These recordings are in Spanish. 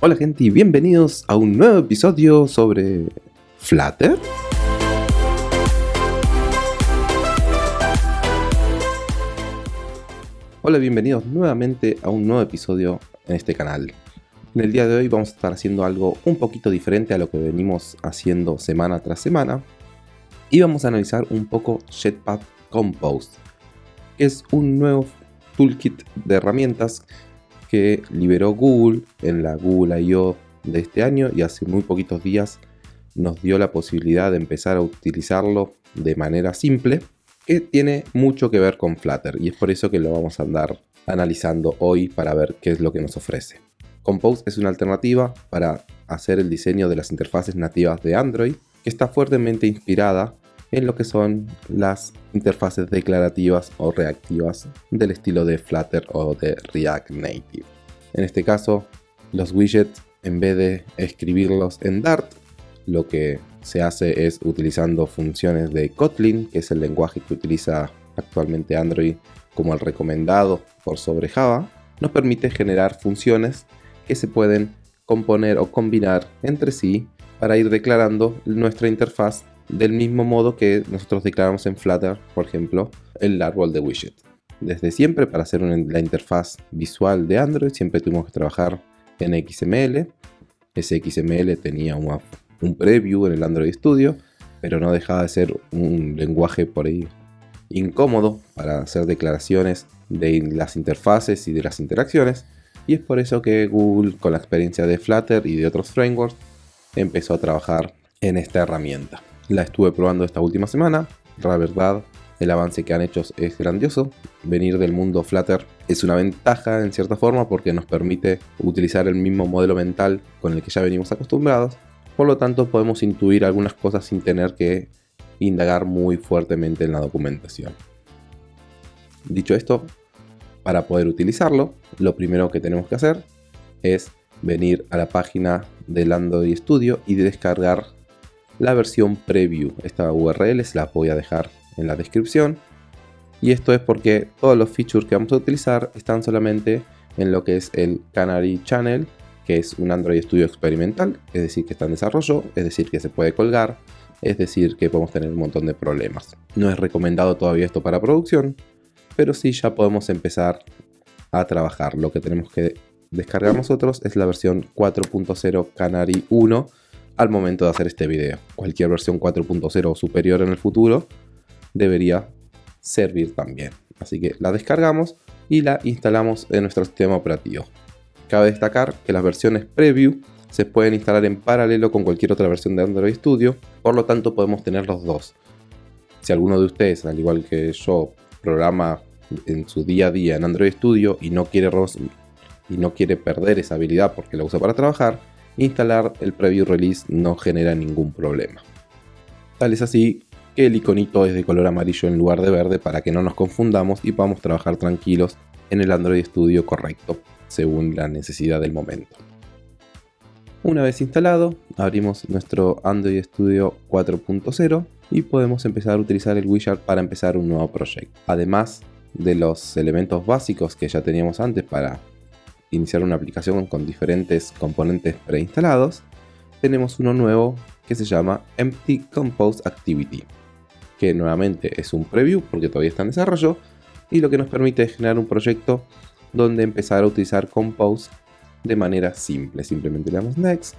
Hola gente y bienvenidos a un nuevo episodio sobre Flutter. Hola, bienvenidos nuevamente a un nuevo episodio en este canal. En el día de hoy vamos a estar haciendo algo un poquito diferente a lo que venimos haciendo semana tras semana. Y vamos a analizar un poco Jetpack Compose, que es un nuevo toolkit de herramientas que liberó Google en la Google I.O. de este año y hace muy poquitos días nos dio la posibilidad de empezar a utilizarlo de manera simple que tiene mucho que ver con Flutter y es por eso que lo vamos a andar analizando hoy para ver qué es lo que nos ofrece. Compose es una alternativa para hacer el diseño de las interfaces nativas de Android que está fuertemente inspirada en lo que son las interfaces declarativas o reactivas del estilo de Flutter o de React Native. En este caso, los widgets, en vez de escribirlos en Dart, lo que se hace es utilizando funciones de Kotlin, que es el lenguaje que utiliza actualmente Android como el recomendado por sobre Java, nos permite generar funciones que se pueden componer o combinar entre sí para ir declarando nuestra interfaz del mismo modo que nosotros declaramos en Flutter, por ejemplo, el árbol de widget. Desde siempre, para hacer la interfaz visual de Android, siempre tuvimos que trabajar en XML. Ese XML tenía un preview en el Android Studio, pero no dejaba de ser un lenguaje por ahí incómodo para hacer declaraciones de las interfaces y de las interacciones. Y es por eso que Google, con la experiencia de Flutter y de otros frameworks, empezó a trabajar en esta herramienta. La estuve probando esta última semana. La verdad, el avance que han hecho es grandioso. Venir del mundo Flutter es una ventaja en cierta forma porque nos permite utilizar el mismo modelo mental con el que ya venimos acostumbrados. Por lo tanto, podemos intuir algunas cosas sin tener que indagar muy fuertemente en la documentación. Dicho esto, para poder utilizarlo, lo primero que tenemos que hacer es venir a la página del Android Studio y descargar la versión preview. Esta URL se la voy a dejar en la descripción. Y esto es porque todos los features que vamos a utilizar están solamente en lo que es el Canary Channel, que es un Android Studio experimental, es decir, que está en desarrollo, es decir, que se puede colgar, es decir, que podemos tener un montón de problemas. No es recomendado todavía esto para producción, pero sí ya podemos empezar a trabajar. Lo que tenemos que descargar nosotros es la versión 4.0 Canary 1, al momento de hacer este video. Cualquier versión 4.0 o superior en el futuro debería servir también. Así que la descargamos y la instalamos en nuestro sistema operativo. Cabe destacar que las versiones preview se pueden instalar en paralelo con cualquier otra versión de Android Studio, por lo tanto podemos tener los dos. Si alguno de ustedes, al igual que yo, programa en su día a día en Android Studio y no quiere, y no quiere perder esa habilidad porque la usa para trabajar, instalar el preview release no genera ningún problema. Tal es así que el iconito es de color amarillo en lugar de verde para que no nos confundamos y podamos trabajar tranquilos en el Android Studio correcto, según la necesidad del momento. Una vez instalado, abrimos nuestro Android Studio 4.0 y podemos empezar a utilizar el widget para empezar un nuevo proyecto. Además de los elementos básicos que ya teníamos antes para iniciar una aplicación con diferentes componentes preinstalados, tenemos uno nuevo que se llama Empty Compose Activity, que nuevamente es un preview porque todavía está en desarrollo y lo que nos permite es generar un proyecto donde empezar a utilizar Compose de manera simple. Simplemente le damos Next,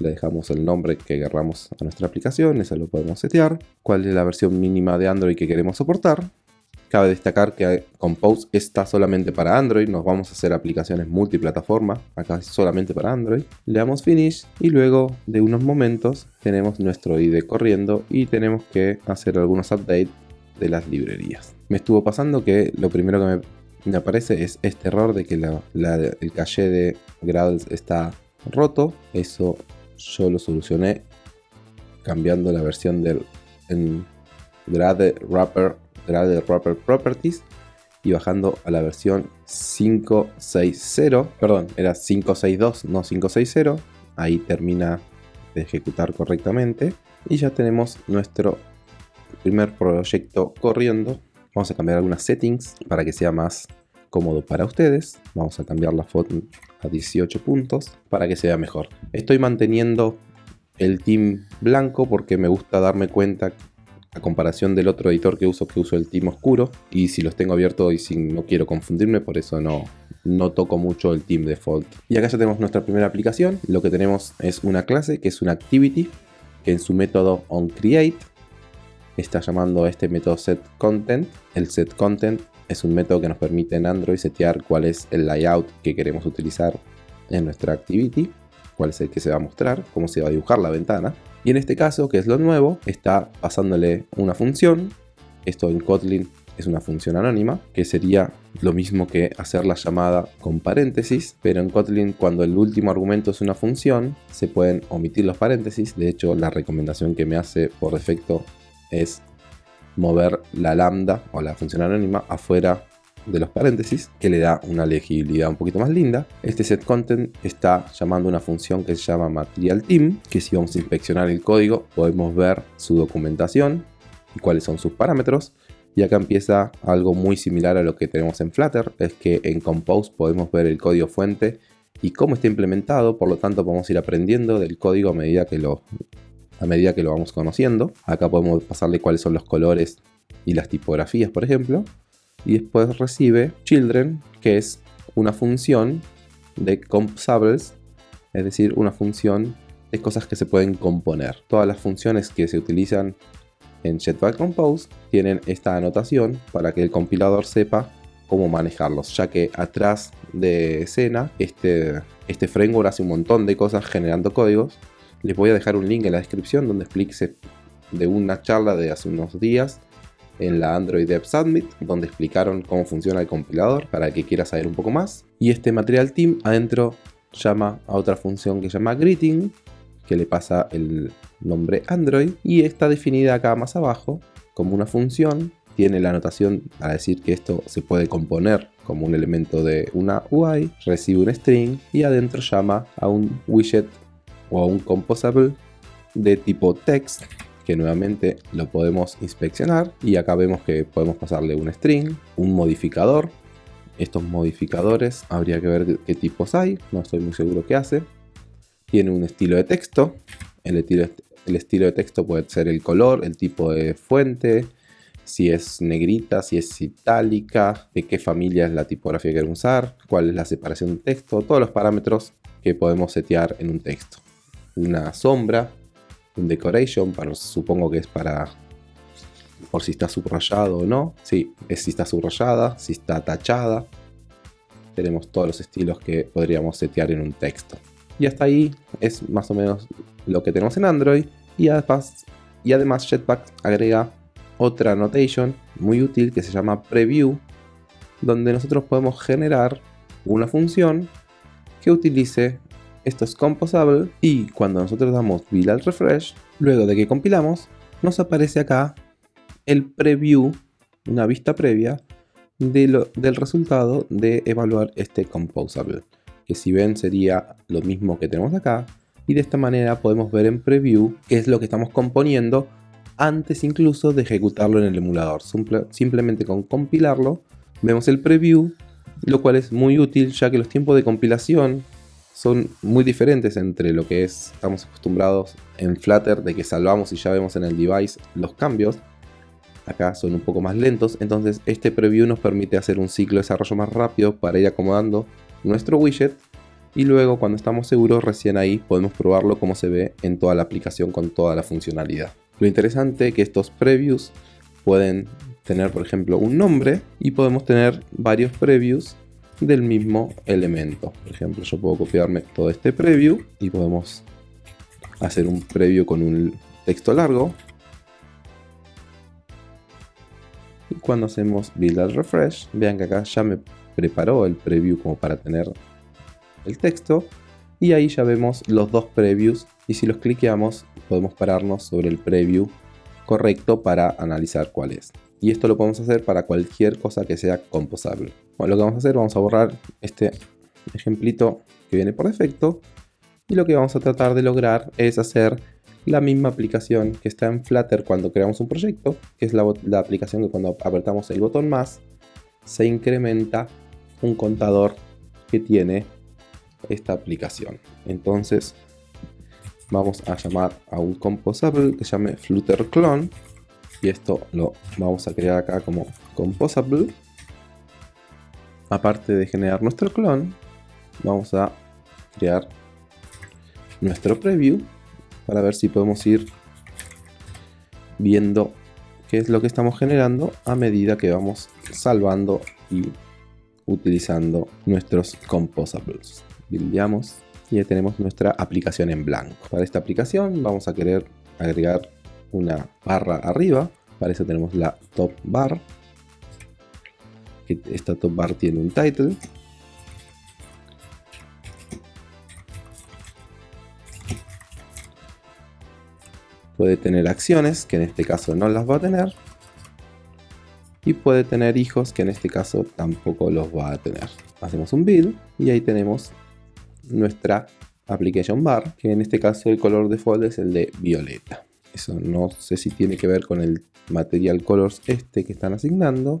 le dejamos el nombre que querramos a nuestra aplicación, eso lo podemos setear, cuál es la versión mínima de Android que queremos soportar Cabe destacar que Compose está solamente para Android, nos vamos a hacer aplicaciones multiplataforma, acá solamente para Android. Le damos Finish y luego de unos momentos tenemos nuestro IDE corriendo y tenemos que hacer algunos updates de las librerías. Me estuvo pasando que lo primero que me, aparece es este error de que el caché de Gradles está roto. Eso yo lo solucioné cambiando la versión del en Grade Wrapper de Wrapper Properties y bajando a la versión 560, perdón, era 562, no 560, ahí termina de ejecutar correctamente y ya tenemos nuestro primer proyecto corriendo. Vamos a cambiar algunas settings para que sea más cómodo para ustedes. Vamos a cambiar la foto a 18 puntos para que se vea mejor. Estoy manteniendo el team blanco porque me gusta darme cuenta a comparación del otro editor que uso, que uso el team oscuro. Y si los tengo abiertos y si no quiero confundirme, por eso no, no toco mucho el team default. Y acá ya tenemos nuestra primera aplicación. Lo que tenemos es una clase que es una activity, que en su método onCreate está llamando a este método setContent. El setContent es un método que nos permite en Android setear cuál es el layout que queremos utilizar en nuestra activity, cuál es el que se va a mostrar, cómo se va a dibujar la ventana. Y en este caso, que es lo nuevo, está pasándole una función. Esto en Kotlin es una función anónima, que sería lo mismo que hacer la llamada con paréntesis, pero en Kotlin cuando el último argumento es una función, se pueden omitir los paréntesis. De hecho, la recomendación que me hace por defecto es mover la lambda o la función anónima afuera de los paréntesis, que le da una legibilidad un poquito más linda. Este setContent está llamando una función que se llama materialTeam, que si vamos a inspeccionar el código podemos ver su documentación y cuáles son sus parámetros. Y acá empieza algo muy similar a lo que tenemos en Flutter, es que en Compose podemos ver el código fuente y cómo está implementado, por lo tanto podemos ir aprendiendo del código a medida que lo, a medida que lo vamos conociendo. Acá podemos pasarle cuáles son los colores y las tipografías, por ejemplo y después recibe children, que es una función de composables, es decir, una función de cosas que se pueden componer. Todas las funciones que se utilizan en Jetpack Compose tienen esta anotación para que el compilador sepa cómo manejarlos, ya que atrás de escena este, este framework hace un montón de cosas generando códigos. Les voy a dejar un link en la descripción donde explique de una charla de hace unos días en la Android Dev Summit, donde explicaron cómo funciona el compilador para que quiera saber un poco más. Y este Material Team adentro llama a otra función que se llama Greeting, que le pasa el nombre Android, y está definida acá más abajo como una función. Tiene la anotación para decir que esto se puede componer como un elemento de una UI, recibe un string y adentro llama a un widget o a un composable de tipo text que nuevamente lo podemos inspeccionar y acá vemos que podemos pasarle un string, un modificador. Estos modificadores habría que ver qué tipos hay, no estoy muy seguro qué hace. Tiene un estilo de texto, el estilo, de texto puede ser el color, el tipo de fuente, si es negrita, si es itálica, de qué familia es la tipografía que usar, cuál es la separación de texto, todos los parámetros que podemos setear en un texto. Una sombra, un decoration, para, supongo que es para por si está subrayado o no. Sí, es si está subrayada, si está tachada. Tenemos todos los estilos que podríamos setear en un texto. Y hasta ahí es más o menos lo que tenemos en Android. Y además, y además Jetpack agrega otra notation muy útil que se llama preview, donde nosotros podemos generar una función que utilice esto es composable y cuando nosotros damos build al refresh, luego de que compilamos, nos aparece acá el preview, una vista previa del resultado de evaluar este composable. Que si ven sería lo mismo que tenemos acá. Y de esta manera podemos ver en preview qué es lo que estamos componiendo antes incluso de ejecutarlo en el emulador. simplemente con compilarlo vemos el preview, lo cual es muy útil ya que los tiempos de compilación son muy diferentes entre lo que es, estamos acostumbrados en Flutter de que salvamos y ya vemos en el device los cambios. Acá son un poco más lentos, entonces este preview nos permite hacer un ciclo de desarrollo más rápido para ir acomodando nuestro widget y luego cuando estamos seguros recién ahí podemos probarlo como se ve en toda la aplicación con toda la funcionalidad. Lo interesante es que estos previews pueden tener por ejemplo un nombre y podemos tener varios previews del mismo elemento. Por ejemplo, yo puedo copiarme todo este preview y podemos hacer un preview con un texto largo. Y cuando hacemos build al refresh, vean que acá ya me preparó el preview como para tener el texto. Y ahí ya vemos los dos previews y si los cliqueamos podemos pararnos sobre el preview correcto para analizar cuál es. Y esto lo podemos hacer para cualquier cosa que sea composable. Bueno, lo que vamos a hacer, vamos a borrar este ejemplito que viene por defecto. Y lo que vamos a tratar de lograr es hacer la misma aplicación que está en Flutter cuando creamos un proyecto, que es la, aplicación que cuando apretamos el botón más, se incrementa un contador que tiene esta aplicación. Entonces vamos a llamar a un composable que se llame Flutter Clone y esto lo vamos a crear acá como composable. Aparte de generar nuestro clon, vamos a crear nuestro preview para ver si podemos ir viendo qué es lo que estamos generando a medida que vamos salvando y utilizando nuestros composables. Buildamos y ya tenemos nuestra aplicación en blanco. Para esta aplicación vamos a querer agregar una barra arriba. Para eso tenemos la top bar. Esta top bar tiene un title. Puede tener acciones, que en este caso no las va a tener. Y puede tener hijos, que en este caso tampoco los va a tener. Hacemos un build y ahí tenemos nuestra application bar, que en este caso el color default es el de violeta. Eso no sé si tiene que ver con el material colors este que están asignando.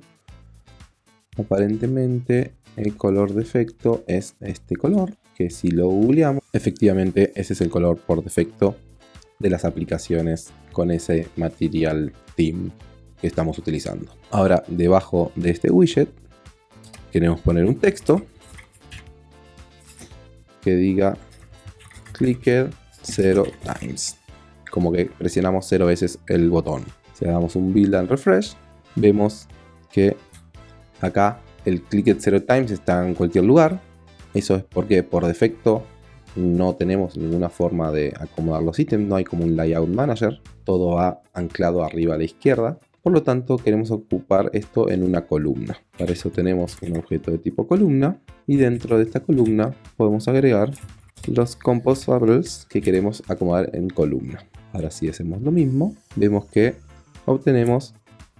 Aparentemente el color defecto es este color, que si lo googleamos, efectivamente ese es el color por defecto de las aplicaciones con ese material theme que estamos utilizando. Ahora, debajo de este widget, queremos poner un texto que diga clicker 0 times. Como que presionamos 0 veces el botón. Si damos un build and refresh, vemos que acá el clicker 0 times está en cualquier lugar. Eso es porque por defecto no tenemos ninguna forma de acomodar los ítems, no hay como un layout manager, todo va anclado arriba a la izquierda. Por lo tanto, queremos ocupar esto en una columna. Para eso tenemos un objeto de tipo columna y dentro de esta columna podemos agregar los composables que queremos acomodar en columna. Ahora si hacemos lo mismo, vemos que obtenemos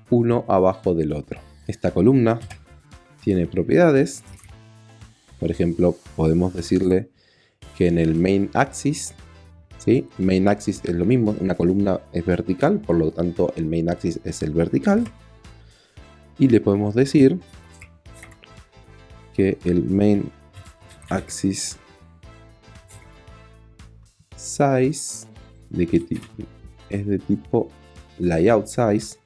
uno abajo del otro. Esta columna tiene propiedades. Por ejemplo, podemos decirle que en el main axis ¿sí? Main axis es lo mismo, una columna es vertical, por lo tanto el main axis es el vertical. Y le podemos decir que el main axis size de tipo es de tipo layout size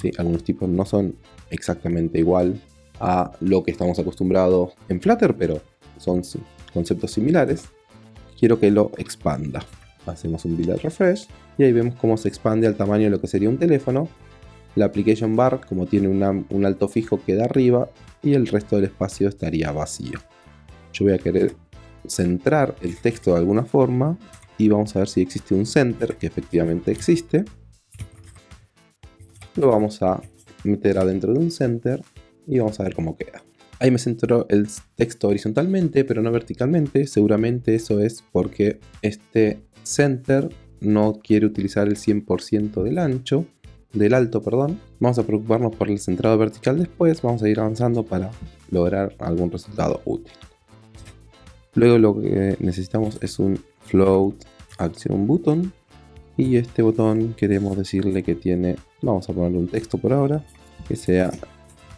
¿sí? algunos tipos no son exactamente igual a lo que estamos acostumbrados en Flutter pero son conceptos similares quiero que lo expanda hacemos un build refresh y ahí vemos cómo se expande al tamaño de lo que sería un teléfono. La application bar, como tiene un alto fijo, queda arriba y el resto del espacio estaría vacío. Yo voy a querer centrar el texto de alguna forma y vamos a ver si existe un center, que efectivamente existe. Lo vamos a meter adentro de un center y vamos a ver cómo queda. Ahí me centró el texto horizontalmente, pero no verticalmente. Seguramente eso es porque este center no quiere utilizar el 100% del ancho, del alto, perdón. Vamos a preocuparnos por el centrado vertical después, vamos a ir avanzando para lograr algún resultado útil. Luego lo que necesitamos es un float action button y este botón queremos decirle que tiene, vamos a ponerle un texto por ahora, que sea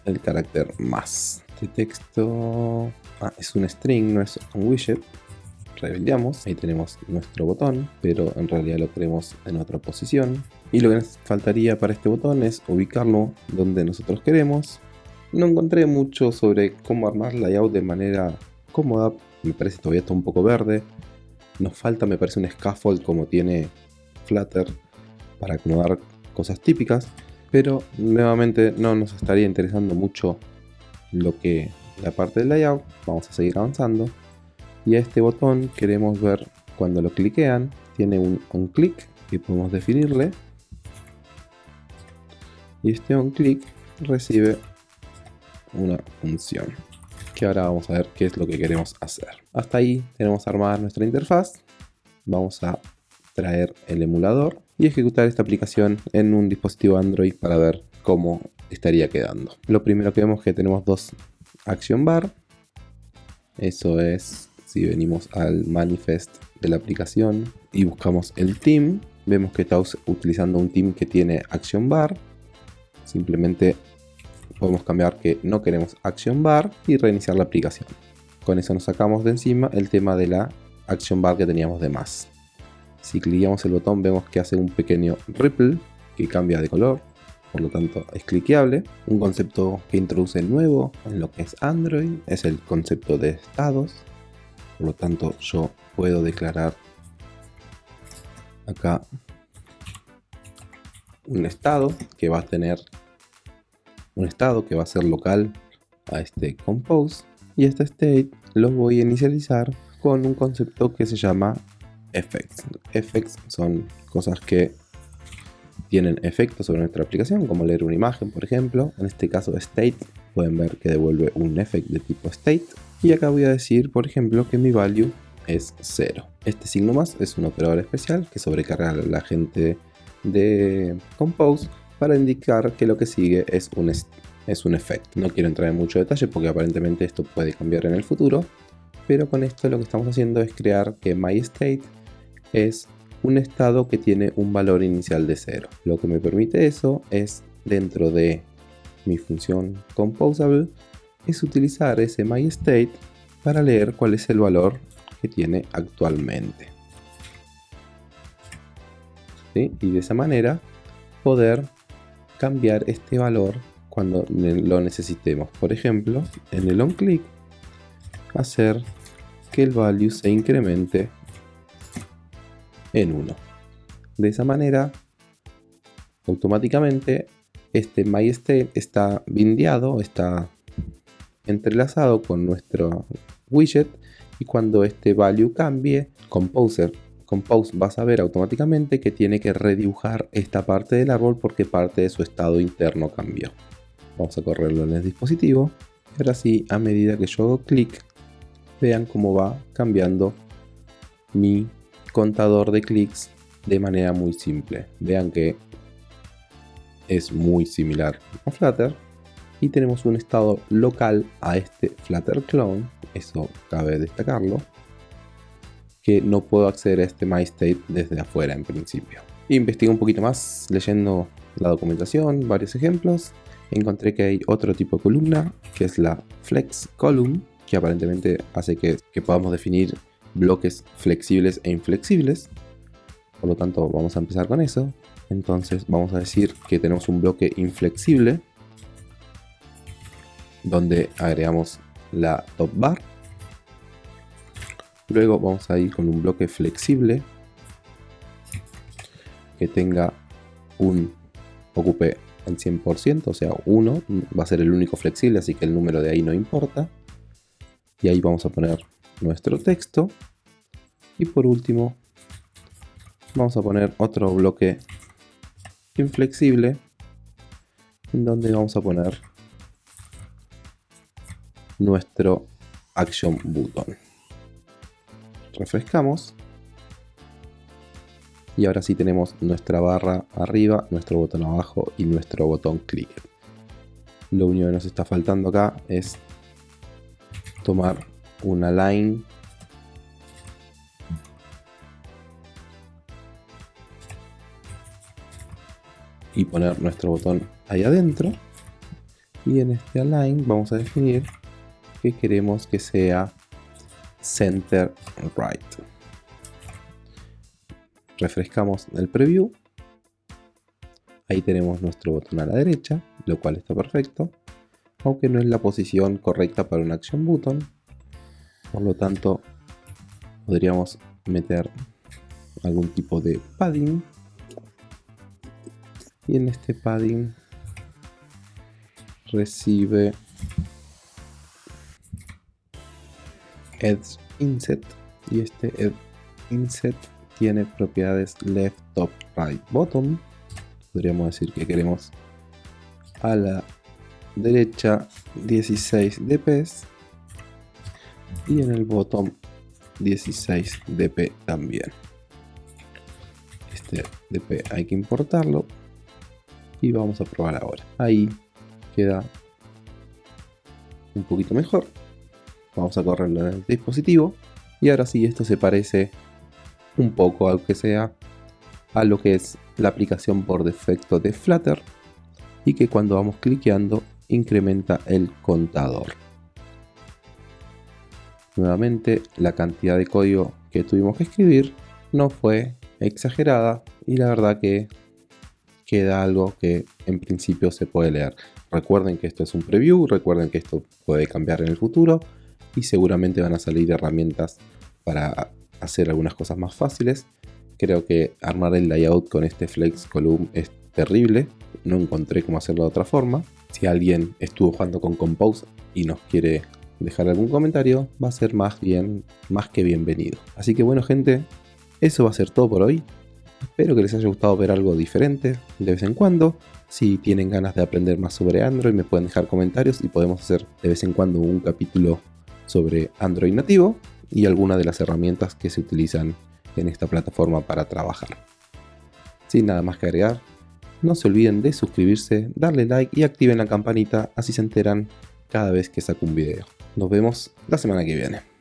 el carácter más. Este texto ah, es un string, no es un widget, rebeldeamos, ahí tenemos nuestro botón, pero en realidad lo queremos en otra posición. Y lo que nos faltaría para este botón es ubicarlo donde nosotros queremos. No encontré mucho sobre cómo armar layout de manera cómoda, me parece todavía está un poco verde. Nos falta, me parece, un scaffold como tiene Flutter para acomodar cosas típicas, pero nuevamente no nos estaría interesando mucho lo que la parte del layout. Vamos a seguir avanzando. Y a este botón queremos ver cuando lo cliquean. Tiene un on click que podemos definirle. Y este on click recibe una función que ahora vamos a ver qué es lo que queremos hacer. Hasta ahí tenemos armada nuestra interfaz. Vamos a traer el emulador y ejecutar esta aplicación en un dispositivo Android para ver cómo estaría quedando. Lo primero que vemos es que tenemos dos action bar. Eso es si venimos al manifest de la aplicación y buscamos el team, vemos que está utilizando un team que tiene action bar. Simplemente podemos cambiar que no queremos action bar y reiniciar la aplicación. Con eso nos sacamos de encima el tema de la action bar que teníamos de más. Si cliqueamos el botón vemos que hace un pequeño ripple que cambia de color, por lo tanto es cliqueable. Un concepto que introduce nuevo en lo que es Android es el concepto de estados. Por lo tanto yo puedo declarar acá un estado que va a tener un estado que va a ser local a este compose y este state lo voy a inicializar con un concepto que se llama effects. Effects son cosas que tienen efectos sobre nuestra aplicación, como leer una imagen, por ejemplo. En este caso, state, pueden ver que devuelve un effect de tipo state. Y acá voy a decir, por ejemplo, que mi value es 0. Este signo más es un operador especial que sobrecarga a la gente de Compose para indicar que lo que sigue es un, es un efecto. No quiero entrar en mucho detalle porque aparentemente esto puede cambiar en el futuro, pero con esto lo que estamos haciendo es crear que myState es un estado que tiene un valor inicial de 0. Lo que me permite eso es dentro de mi función composable es utilizar ese myState para leer cuál es el valor que tiene actualmente. Y de esa manera poder cambiar este valor cuando lo necesitemos. Por ejemplo, en el onClick hacer que el value se incremente en 1. De esa manera, automáticamente este MyState está bindeado, está entrelazado con nuestro widget y cuando este value cambie, Composer Compose va a saber automáticamente que tiene que redibujar esta parte del árbol porque parte de su estado interno cambió. Vamos a correrlo en el dispositivo. Y ahora sí, a medida que yo hago clic, vean cómo va cambiando mi contador de clics de manera muy simple. Vean que es muy similar a Flutter. Y tenemos un estado local a este Flutter clone, eso cabe destacarlo que no puedo acceder a este MyState desde afuera en principio. Investigué un poquito más leyendo la documentación, varios ejemplos. Encontré que hay otro tipo de columna, que es la Flex Column, que aparentemente hace que, que podamos definir bloques flexibles e inflexibles. Por lo tanto, vamos a empezar con eso. Entonces vamos a decir que tenemos un bloque inflexible donde agregamos la top bar Luego vamos a ir con un bloque flexible que tenga un ocupe el 100%, o sea 1, va a ser el único flexible, así que el número de ahí no importa. Y ahí vamos a poner nuestro texto. Y por último, vamos a poner otro bloque inflexible, en donde vamos a poner nuestro action button refrescamos. Y ahora sí tenemos nuestra barra arriba, nuestro botón abajo y nuestro botón click. Lo único que nos está faltando acá es tomar una line. Y poner nuestro botón ahí adentro. Y en este align vamos a definir que queremos que sea center right. Refrescamos el preview. Ahí tenemos nuestro botón a la derecha, lo cual está perfecto. Aunque no es la posición correcta para un action button. Por lo tanto, podríamos meter algún tipo de padding. Y en este padding recibe edge inset y este edge inset tiene propiedades left, top, right, bottom. Podríamos decir que queremos a la derecha 16 dp y en el bottom 16 dp también. Este dp hay que importarlo y vamos a probar ahora. Ahí queda un poquito mejor. Vamos a correrlo en el dispositivo. Y ahora sí, esto se parece un poco, aunque sea, a lo que es la aplicación por defecto de Flutter. Y que cuando vamos cliqueando incrementa el contador. Nuevamente, la cantidad de código que tuvimos que escribir no fue exagerada y la verdad que queda algo que en principio se puede leer. Recuerden que esto es un preview, recuerden que esto puede cambiar en el futuro y seguramente van a salir herramientas para hacer algunas cosas más fáciles. Creo que armar el layout con este flex column es terrible, no encontré cómo hacerlo de otra forma. Si alguien estuvo jugando con Compose y nos quiere dejar algún comentario, va a ser más bien, más que bienvenido. Así que bueno gente, eso va a ser todo por hoy. Espero que les haya gustado ver algo diferente de vez en cuando. Si tienen ganas de aprender más sobre Android me pueden dejar comentarios y podemos hacer de vez en cuando un capítulo sobre Android nativo y alguna de las herramientas que se utilizan en esta plataforma para trabajar. Sin nada más que agregar, no se olviden de suscribirse, darle like y activen la campanita así se enteran cada vez que saco un video. Nos vemos la semana que viene.